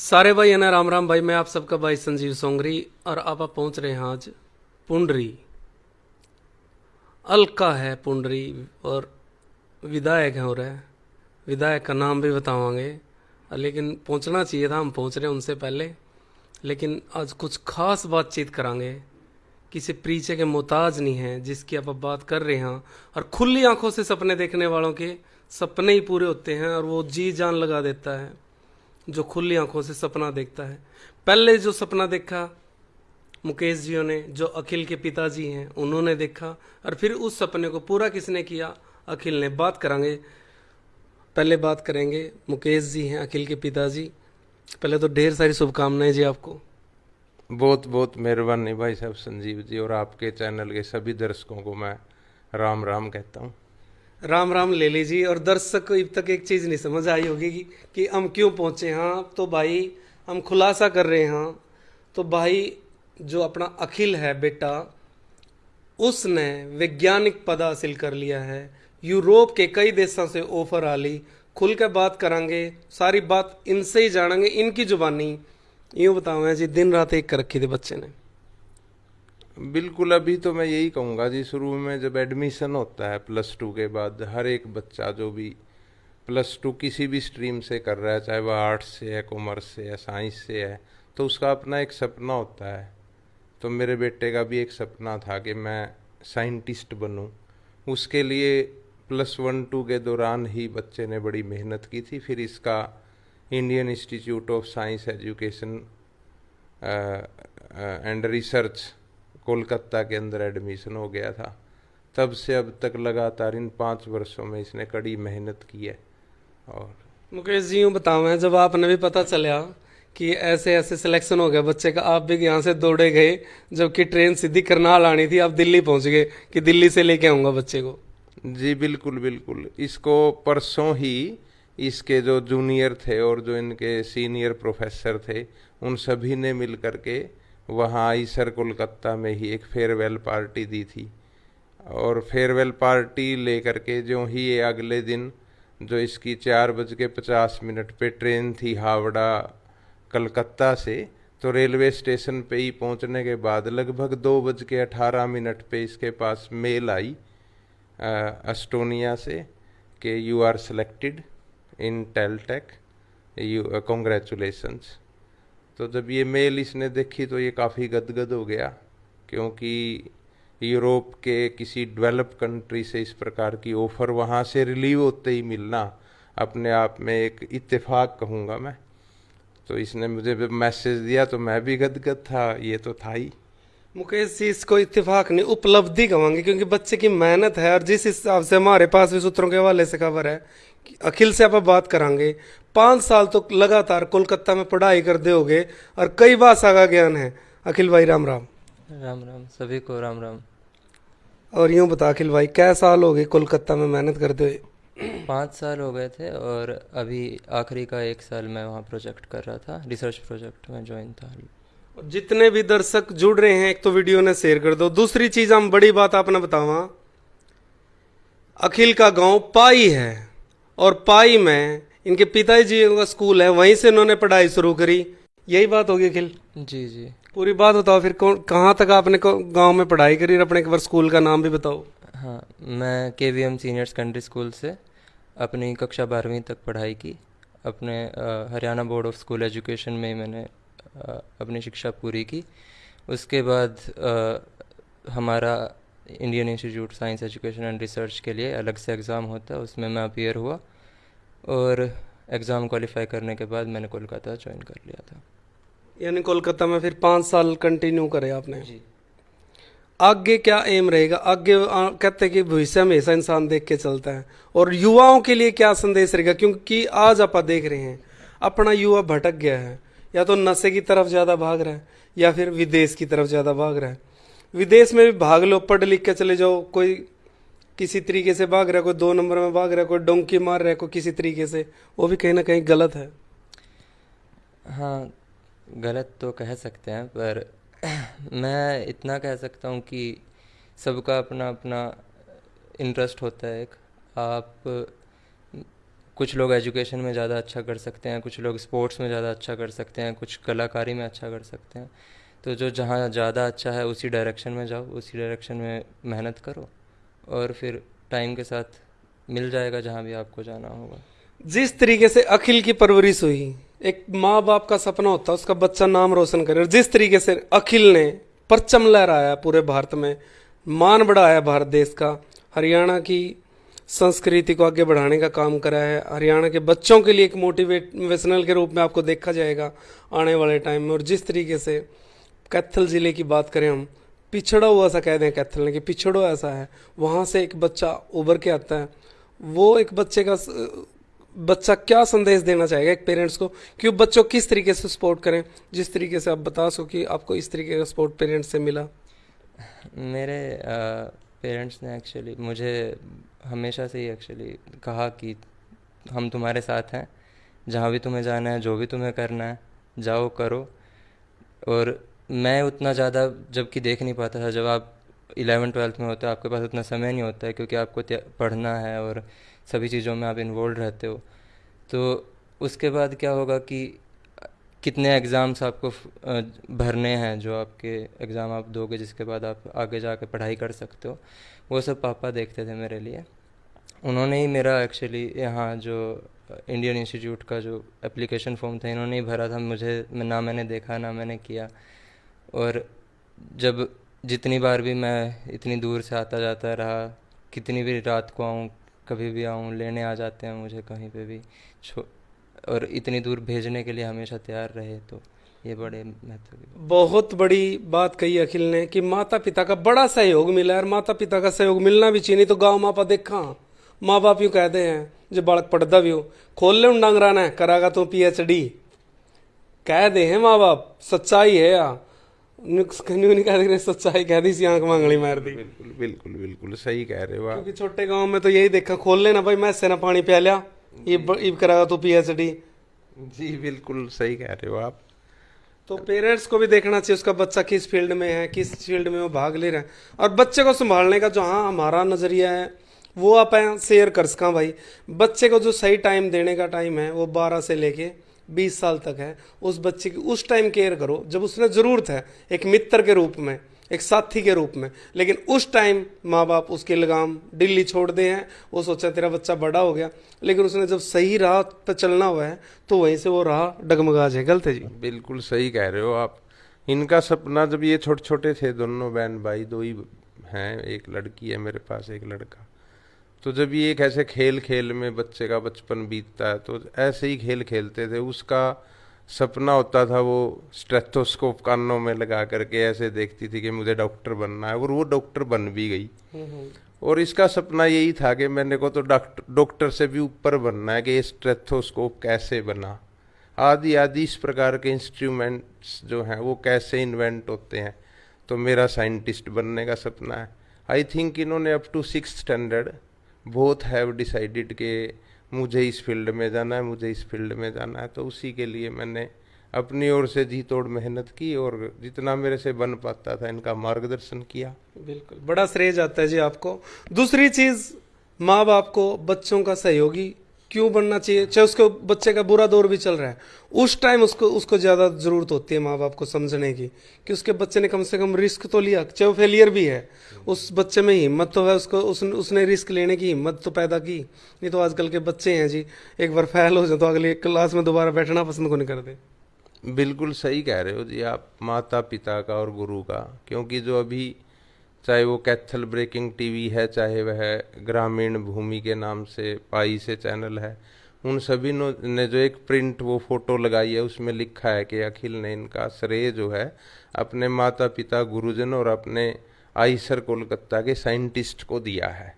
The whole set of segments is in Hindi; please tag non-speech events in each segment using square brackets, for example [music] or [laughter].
सारे भाई है राम राम भाई, मैं आप सबका भाई संजीव सोंगरी और आप आप पहुँच रहे हैं आज पुंडरी। अलका है पुंडरी और विधायक है और विधायक का नाम भी बतावांगे, लेकिन पहुँचना चाहिए था, हम पहुँच रहे हैं उनसे पहले। लेकिन आज कुछ खास बातचीत करांगे, किसी परिचय के मोहताज नहीं है, जिसकी आप बात कर रहे हैं। और खुली आँखों से सपने देखने वालों के सपने ही पूरे होते हैं और वो जी जान लगा देता है। जो खुली आँखों से सपना देखता है। पहले जो सपना देखा, मुकेश जी ने, जो अखिल के पिताजी हैं, उन्होंने देखा, और फिर उस सपने को पूरा किसने किया? अखिल ने। बात करांगे। पहले बात करेंगे मुकेश जी हैं, अखिल के पिताजी। पहले तो ढेर सारी शुभकामनाएँ जी आपको। बहुत बहुत मेहरबानी भाई साहब, संजीव जी और आपके चैनल के सभी दर्शकों को मैं राम राम कहता हूँ। राम राम ले लीजिए। और दर्शक को अब तक एक चीज़ नहीं समझ आई होगी कि, कि हम क्यों पहुँचे हाँ। तो भाई हम खुलासा कर रहे हैं। तो भाई जो अपना अखिल है बेटा उसने वैज्ञानिक पद हासिल कर लिया है। यूरोप के कई देशों से ऑफ़र आ ली। खुल के बात करेंगे सारी बात इनसे ही जानेंगे इनकी जुबानी यूँ बताओ जी दिन रात एक कर रखी थी बच्चे ने। बिल्कुल, अभी तो मैं यही कहूँगा जी, शुरू में जब एडमिशन होता है प्लस टू के बाद, हर एक बच्चा जो भी प्लस टू किसी भी स्ट्रीम से कर रहा है, चाहे वह आर्ट्स से है कॉमर्स से है साइंस से है तो उसका अपना एक सपना होता है। तो मेरे बेटे का भी एक सपना था कि मैं साइंटिस्ट बनूं। उसके लिए प्लस वन टू के दौरान ही बच्चे ने बड़ी मेहनत की थी। फिर इसका Indian Institute of Science Education and Research Kolkata के अंदर एडमिशन हो गया था। तब से अब तक लगातार इन पाँच वर्षों में इसने कड़ी मेहनत की है और मुकेश जी यूँ बताओ जब आपने भी पता चला कि ऐसे ऐसे सिलेक्शन हो गया बच्चे का आप भी यहाँ से दौड़े गए जबकि ट्रेन सीधी करनाल आनी थी आप दिल्ली पहुँच गए कि दिल्ली से लेके आऊँगा बच्चे को। जी बिल्कुल बिल्कुल। इसको परसों ही इसके जो जूनियर थे और जो इनके सीनियर प्रोफेसर थे उन सभी ने मिल करके वहाँ आई सर कोलकाता में ही एक फेयरवेल पार्टी दी थी। और फेयरवेल पार्टी लेकर के जो ही ये अगले दिन, जो इसकी चार बज के पचास मिनट पे ट्रेन थी हावड़ा कलकत्ता से तो रेलवे स्टेशन पे ही पहुँचने के बाद लगभग दो बज के अठारह मिनट पे इसके पास मेल आई एस्टोनिया से कि you are selected in TalTech you congratulations तो जब ये मेल इसने देखी तो ये काफ़ी गदगद हो गया, क्योंकि यूरोप के किसी डेवलप कंट्री से इस प्रकार की ऑफ़र वहाँ से रिलीव होते ही मिलना अपने आप में एक इत्तेफाक कहूँगा मैं। तो इसने मुझे मैसेज दिया तो मैं भी गदगद था, ये तो था ही। मुकेश जी, इसको इत्तेफाक नहीं, उपलब्धि कहूँगी, क्योंकि बच्चे की मेहनत है, और जिस हिसाब से हमारे पास भी सूत्रों के हवाले से खबर है अखिल से आप बात करांगे पाँच साल तो लगातार कोलकाता में पढ़ाई कर दोगे और कई भाषा का ज्ञान है। अखिल भाई राम राम। राम राम सभी को राम राम। और यूँ बता अखिल भाई क्या साल हो गए कोलकाता में मेहनत करते हुए? पाँच साल हो गए थे और अभी आखिरी का एक साल मैं वहाँ प्रोजेक्ट कर रहा था रिसर्च प्रोजेक्ट में ज्वाइन था। जितने भी दर्शक जुड़ रहे हैं एक तो वीडियो ने शेयर कर दो। दूसरी चीज़ हम बड़ी बात आपने बतावा। अखिल का गाँव पाई है और पाई में इनके पिताजी का स्कूल है वहीं से इन्होंने पढ़ाई शुरू करी। यही बात होगी अखिल? जी जी। पूरी बात बताओ फिर कौन कहाँ तक आपने गाँव में पढ़ाई करी और अपने एक बार स्कूल का नाम भी बताओ? हाँ मैं K V M senior secondary school से अपनी कक्षा बारहवीं तक पढ़ाई की। अपने Haryana board of school education में मैंने आ, अपनी शिक्षा पूरी की। उसके बाद आ, हमारा Indian Institute Science Education and Research के लिए अलग से एग्ज़ाम होता है उसमें मैं अपियर हुआ। और एग्ज़ाम क्वालिफाई करने के बाद मैंने कोलकाता ज्वाइन कर लिया था। यानी कोलकाता में फिर पाँच साल कंटिन्यू करे आपने? जी। आगे क्या एम रहेगा? आगे कहते हैं कि भविष्य में ऐसा इंसान देख के चलता है। और युवाओं के लिए क्या संदेश रहेगा? क्योंकि आज आप देख रहे हैं अपना युवा भटक गया है। या तो नशे की तरफ़ ज़्यादा भाग रहा है या फिर विदेश की तरफ़ ज़्यादा भाग रहा है। विदेश में भी भाग लो पढ़ लिख के चले जाओ कोई किसी तरीके से भाग रहा कोई दो नंबर में भाग रहा कोई डोंकी मार रहा कोई किसी तरीके से, वो भी कहीं ना कहीं गलत है। हाँ गलत तो कह सकते हैं, पर [clears throat] मैं इतना कह सकता हूँ कि सबका अपना अपना इंटरेस्ट होता है एक। आप कुछ लोग एजुकेशन में ज़्यादा अच्छा कर सकते हैं, कुछ लोग स्पोर्ट्स में ज़्यादा अच्छा कर सकते हैं, कुछ कलाकारी में अच्छा कर सकते हैं। तो जो जहाँ ज़्यादा अच्छा है, उसी डायरेक्शन में जाओ, उसी डायरेक्शन में मेहनत करो। और फिर टाइम के साथ मिल जाएगा जहाँ भी आपको जाना होगा। जिस तरीके से अखिल की परवरिश हुई, एक माँ बाप का सपना होता है उसका बच्चा नाम रोशन करे, और जिस तरीके से अखिल ने परचम लहराया पूरे भारत में, मान बढ़ाया भारत देश का, हरियाणा की संस्कृति को आगे बढ़ाने का काम करा है, हरियाणा के बच्चों के लिए एक मोटिवेशनल के रूप में आपको देखा जाएगा आने वाले टाइम में, और जिस तरीके से कैथल ज़िले की बात करें हम पिछड़ा हुआ सा कह दें कैथल कि पिछड़ो ऐसा है। वहाँ से एक बच्चा उभर के आता है। वो एक बच्चे का बच्चा क्या संदेश देना चाहेगा एक पेरेंट्स को कि वो बच्चों किस तरीके से सपोर्ट करें? जिस तरीके से आप बता सको कि आपको इस तरीके का सपोर्ट पेरेंट्स से मिला। मेरे पेरेंट्स ने एक्चुअली मुझे हमेशा से ही एक्चुअली कहा कि हम तुम्हारे साथ हैं। जहाँ भी तुम्हें जाना है, जो भी तुम्हें करना है, जाओ करो। और मैं उतना ज़्यादा जबकि देख नहीं पाता था। जब आप इलेवन ट्वेल्थ में होते हो, आपके पास उतना समय नहीं होता है क्योंकि आपको पढ़ना है और सभी चीज़ों में आप इन्वॉल्व रहते हो। तो उसके बाद क्या होगा कि कितने एग्ज़ाम्स आपको भरने हैं जो आपके एग्ज़ाम आप दोगे, जिसके बाद आप आगे जाके पढ़ाई कर सकते हो। वो सब पापा देखते थे मेरे लिए। उन्होंने ही मेरा एक्चुअली यहाँ जो इंडियन इंस्टीट्यूट का जो एप्लीकेशन फॉर्म था, इन्होंने ही भरा था। मुझे, ना मैंने देखा, ना मैंने किया। और जब जितनी बार भी मैं इतनी दूर से आता जाता रहा, कितनी भी रात को आऊँ, कभी भी आऊँ, लेने आ जाते हैं मुझे कहीं पे भी, छो, और इतनी दूर भेजने के लिए हमेशा तैयार रहे तो ये बड़े महत्व बहुत बड़ी बात कही अखिल ने कि माता पिता का बड़ा सहयोग मिला है, और माता पिता का सहयोग मिलना भी चाहिए तो गाँव मापा देखा। माँ बाप यूँ कहते हैं, जो बालक पढ़ता भी हो, खोल ले डांगराना है करागा तो पी एच डी। कह दे हैं माँ बाप सच्चाई है या नहीं कह सच्चाई कह दी सी आँख मांगली मार दी। बिल्कुल बिल्कुल बिल्कुल सही कह रहे हो आप। क्योंकि छोटे गाँव में तो यही देखा खोल लेना भाई मैं ना पानी पिया लिया। करागा तो पीएचडी जी बिल्कुल सही कह रहे हो आप। तो पेरेंट्स को भी देखना चाहिए उसका बच्चा किस फ़ील्ड में है किस फ़ील्ड में वो भाग ले रहा है। और बच्चे को संभालने का जो हाँ हमारा नज़रिया है वो आप शेयर कर सका भाई। बच्चे को जो सही टाइम देने का टाइम है वो बारह से लेके बीस साल तक है, उस बच्चे की, उस टाइम केयर करो, जब उसने ज़रूरत है, एक मित्र के रूप में, एक साथी के रूप में, लेकिन उस टाइम माँ बाप उसके लगाम दिल्ली छोड़ दे हैं, वो सोचा तेरा बच्चा बड़ा हो गया, लेकिन उसने जब सही राह पर चलना हुआ है तो वहीं से वो राह डगमगा जाए, गलत है जी? बिल्कुल सही कह रहे हो आप। इनका सपना जब ये छोटे छोटे थे, दोनों बहन भाई दो ही हैं, एक लड़की है मेरे पास, एक लड़का। तो जब ये एक ऐसे खेल खेल में बच्चे का बचपन बीतता है तो ऐसे ही खेल खेलते थे। उसका सपना होता था वो स्ट्रेथोस्कोप कानों में लगा करके ऐसे देखती थी कि मुझे डॉक्टर बनना है और वो डॉक्टर बन भी गई। और इसका सपना यही था कि मैंने को तो डॉक्टर डॉक्टर से भी ऊपर बनना है कि ये स्ट्रेथोस्कोप कैसे बना। आदि आदि इस प्रकार के इंस्ट्रूमेंट्स जो हैं वो कैसे इन्वेंट होते हैं तो मेरा साइंटिस्ट बनने का सपना है। आई थिंक इन्होंने up to six standard both have decided के मुझे इस फ़ील्ड में जाना है, मुझे इस फ़ील्ड में जाना है। तो उसी के लिए मैंने अपनी ओर से जी तोड़ मेहनत की और जितना मेरे से बन पाता था, इनका मार्गदर्शन किया। बिल्कुल। बड़ा श्रेय जाता है जी आपको। दूसरी चीज़ माँ बाप को बच्चों का सहयोगी क्यों बनना चाहिए? चाहे उसके बच्चे का बुरा दौर भी चल रहा है। उस टाइम उसको उसको ज़्यादा ज़रूरत होती है माँ बाप को समझने की कि उसके बच्चे ने कम से कम रिस्क तो लिया चाहे वो फेलियर भी है। उस बच्चे में हिम्मत तो है उसको उस, उसने रिस्क लेने की हिम्मत तो पैदा की। नहीं तो आजकल के बच्चे हैं जी। एक बार फेल हो जाए तो अगले क्लास में दोबारा बैठना पसंद को नहीं करते? बिल्कुल सही कह रहे हो जी आप माता पिता का और गुरु का। क्योंकि जो अभी चाहे वो कैथल ब्रेकिंग टीवी है, चाहे वह ग्रामीण भूमि के नाम से पाई से चैनल है, उन सभी ने जो एक प्रिंट वो फ़ोटो लगाई है, उसमें लिखा है कि अखिल ने इनका श्रेय जो है, अपने माता पिता गुरुजन और अपने आईसर कोलकाता के साइंटिस्ट को दिया है।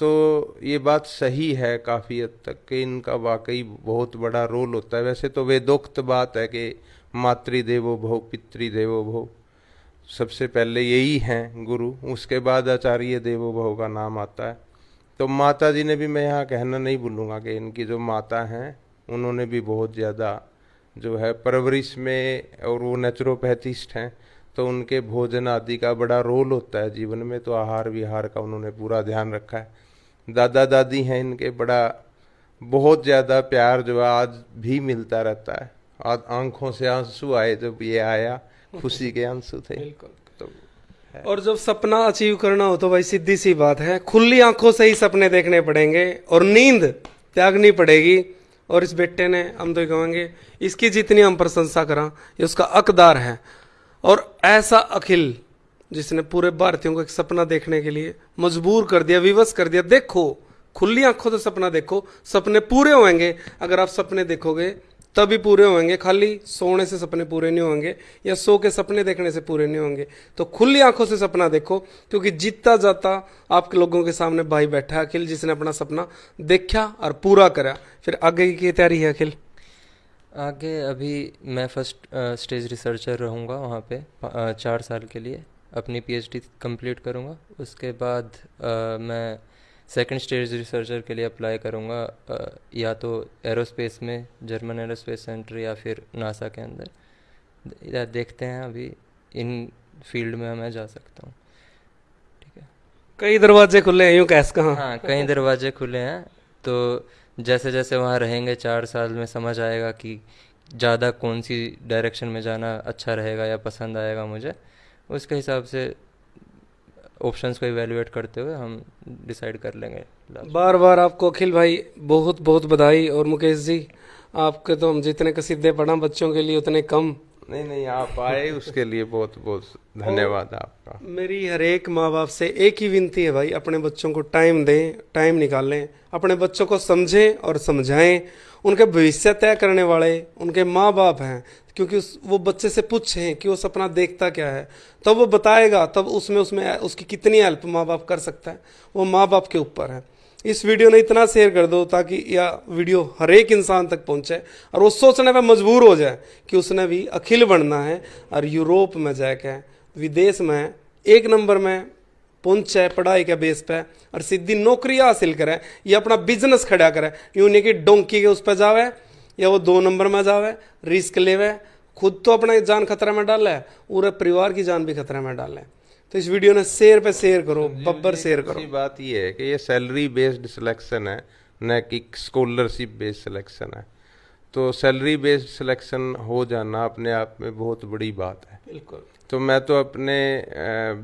तो ये बात सही है काफ़ी हद तक कि इनका वाकई बहुत बड़ा रोल होता है। वैसे तो वे दुख्त बात है कि मातृदेवो भव, पितृदेवो भव। सबसे पहले यही हैं गुरु, उसके बाद आचार्य देवो भव का नाम आता है। तो माता जी ने भी मैं यहाँ कहना नहीं भूलूँगा कि इनकी जो माता हैं, उन्होंने भी बहुत ज़्यादा जो है परवरिश में और वो नेचुरोपैथिस्ट हैं तो उनके भोजन आदि का बड़ा रोल होता है जीवन में तो आहार विहार का उन्होंने पूरा ध्यान रखा है। दादा दादी हैं इनके, बड़ा, बहुत ज़्यादा प्यार जो आज भी मिलता रहता है। आज आँखों से आँसू आए जब ये आया खुशी के आँसू थे। बिल्कुल। तो और जब सपना अचीव करना हो तो भाई सीधी सी बात है खुली आँखों से ही सपने देखने पड़ेंगे और नींद त्यागनी पड़ेगी। और इस बेटे ने हम तो कहेंगे इसकी जितनी हम प्रशंसा करा ये उसका अकदार है। और ऐसा अखिल जिसने पूरे भारतीयों को एक सपना देखने के लिए मजबूर कर दिया विवश कर दिया देखो खुली आँखों से सपना देखो सपने पूरे होंगे। अगर आप सपने देखोगे तभी पूरे होंगे। खाली सोने से सपने पूरे नहीं होंगे या सो के सपने देखने से पूरे नहीं होंगे। तो खुली आँखों से सपना देखो क्योंकि जीतता जाता आपके लोगों के सामने भाई बैठा है अखिल जिसने अपना सपना देखा और पूरा करा। फिर आगे की तैयारी है अखिल? आगे अभी मैं फ़र्स्ट स्टेज रिसर्चर रहूँगा वहाँ पे चार साल के लिए। अपनी पीएचडी कंप्लीट करूँगा। उसके बाद अ, मैं सेकंड स्टेज रिसर्चर के लिए अप्लाई करूँगा या तो एरोस्पेस में जर्मन एरोस्पेस सेंटर या फिर नासा के अंदर। देखते हैं अभी इन फ़ील्ड में मैं जा सकता हूँ। ठीक है? कई दरवाजे खुले हैं यूँ कैस कहा? हाँ कई दरवाजे खुले हैं तो जैसे जैसे वहाँ रहेंगे चार साल में समझ आएगा कि ज़्यादा कौन सी डायरेक्शन में जाना अच्छा रहेगा या पसंद आएगा मुझे उसके हिसाब से ऑप्शंस को इवेलुएट करते हुए हम डिसाइड कर लेंगे बार बार आपको अखिल भाई बहुत बहुत बधाई और मुकेश जी, आपके तो हम जितने कसीदे पढ़ा, बच्चों के लिए उतने कम नहीं नहीं आप आए उसके लिए बहुत बहुत धन्यवाद आपका। मेरी हर एक माँ बाप से एक ही विनती है भाई अपने बच्चों को टाइम दें टाइम निकालें अपने बच्चों को समझें और समझाएँ। उनके भविष्य तय करने वाले उनके माँ बाप हैं क्योंकि उस, वो बच्चे से पूछें कि वो सपना देखता क्या है। तब वो बताएगा तब उसमें उसमें उसकी कितनी हेल्प माँ बाप कर सकता है। वो माँ बाप के ऊपर है। इस वीडियो ने इतना शेयर कर दो ताकि यह वीडियो हर एक इंसान तक पहुँचे और वो सोचने पर मजबूर हो जाए कि उसने भी अखिल बनना है और यूरोप में जाके, विदेश में, एक नंबर में पहुँचे, पढ़ाई के बेस पे और सीधी नौकरी हासिल करे, या अपना बिज़नेस खड़ा करे। यूँ नहीं कि डोंकी के उस पर जावे या वो दो नंबर में जावे रिस्क लेवे, खुद तो अपना जान खतरे में डाले, पूरे परिवार की जान भी खतरे में डाले। तो इस वीडियो ने शेयर पे शेयर करो बब्बर शेयर करो। बात ये है कि ये सैलरी बेस्ड सिलेक्शन है न कि स्कॉलरशिप बेस्ड सिलेक्शन है। तो सैलरी बेस्ड सिलेक्शन हो जाना अपने आप में बहुत बड़ी बात है। बिल्कुल। तो मैं तो अपने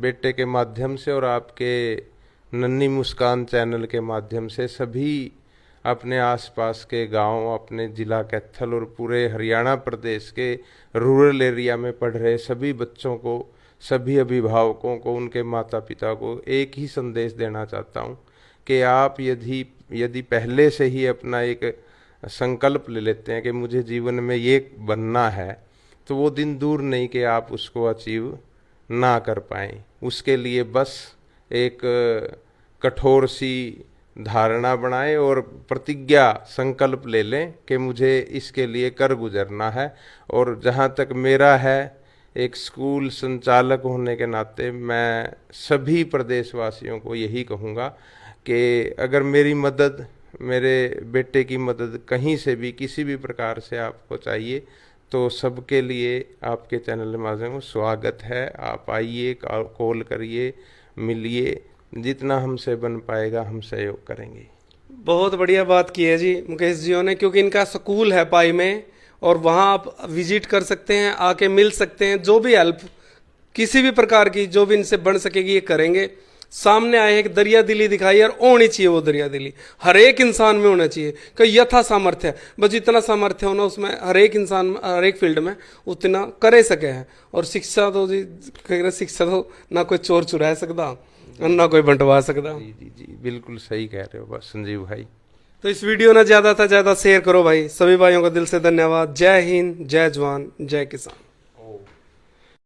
बेटे के माध्यम से और आपके नन्नी मुस्कान चैनल के माध्यम से सभी अपने आसपास के गाँव अपने जिला कैथल और पूरे हरियाणा प्रदेश के रूरल एरिया में पढ़ रहे सभी बच्चों को सभी अभिभावकों को, उनके माता पिता को एक ही संदेश देना चाहता हूँ कि आप यदि यदि पहले से ही अपना एक संकल्प ले लेते हैं कि मुझे जीवन में ये बनना है तो वो दिन दूर नहीं कि आप उसको अचीव ना कर पाएँ। उसके लिए बस एक कठोर सी धारणा बनाएँ और प्रतिज्ञा संकल्प ले लें कि मुझे इसके लिए कर गुजरना है और जहाँ तक मेरा है एक स्कूल संचालक होने के नाते मैं सभी प्रदेशवासियों को यही कहूँगा कि अगर मेरी मदद, मेरे बेटे की मदद कहीं से भी, किसी भी प्रकार से आपको चाहिए तो सबके लिए आपके चैनल माध्यम स्वागत है। आप आइए, कॉल करिए, मिलिए। जितना हमसे बन पाएगा, हम सहयोग करेंगे। बहुत बढ़िया बात की है जी, मुकेश जियो ने, क्योंकि इनका स्कूल है पाई में और वहाँ आप विज़िट कर सकते हैं, आके मिल सकते हैं, जो भी हेल्प किसी भी प्रकार की जो भी इनसे बन सकेगी, ये करेंगे। सामने आए एक दरिया दिली दिखाई, और होनी चाहिए वो दरिया दिली। हर एक इंसान में होना चाहिए कि यथा सामर्थ्य बस जितना सामर्थ्य होना उसमें, हर एक इंसान, हर एक फ़ील्ड में, उतना करे सके हैं। और शिक्षा तो जी, कह रहे शिक्षा तो ना कोई चोर चुरा सकता, ना कोई बंटवा सकता। जी जी जी, बिल्कुल सही कह रहे हो, बस संजीव भाई। तो इस वीडियो ना ज़्यादा से ज़्यादा शेयर करो भाई। सभी भाइयों का दिल से धन्यवाद। जय हिंद, जय जवान, जय किसान।